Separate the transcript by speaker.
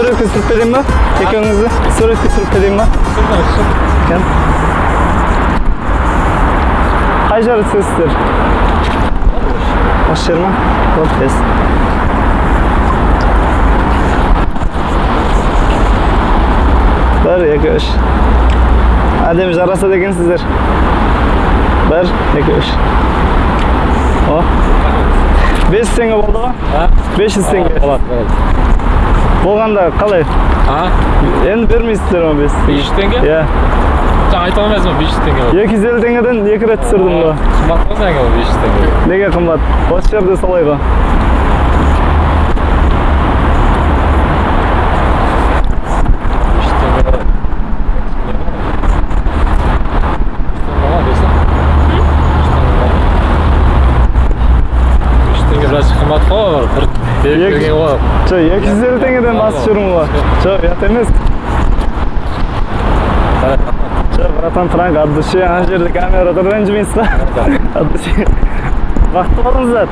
Speaker 1: суретке түсіріп берейін ба екеуіңізді суретке түсіріп берейін ба Кән. қай жері түсесіздер осы жер ма вот бес бір екі үш әдемі жарасады екенсіздер бір екі үш о бес жүз Болғанда қалай?
Speaker 2: А?
Speaker 1: Енді бермейсіздер ма бес?
Speaker 2: Бес жүз теңге?
Speaker 1: Иә.
Speaker 2: Жаңа айта алмайсың ба бес жүз теңге
Speaker 1: екі жүз елу теңгеден екі рет түсірдім ғой
Speaker 2: қымбат қой сәңе ол бес жүз теңге.
Speaker 1: Неге қымбат? Осы жерде солай ғой
Speaker 2: бес жүз теңге беріп берген ғой
Speaker 1: жоқ екі жүз елу теңгеден басып жүрмін ғой жоқ ұят емес жоқ братан франк от души ана жерде камера тұр ренжімейсіз ба от души бақытты болыңыздар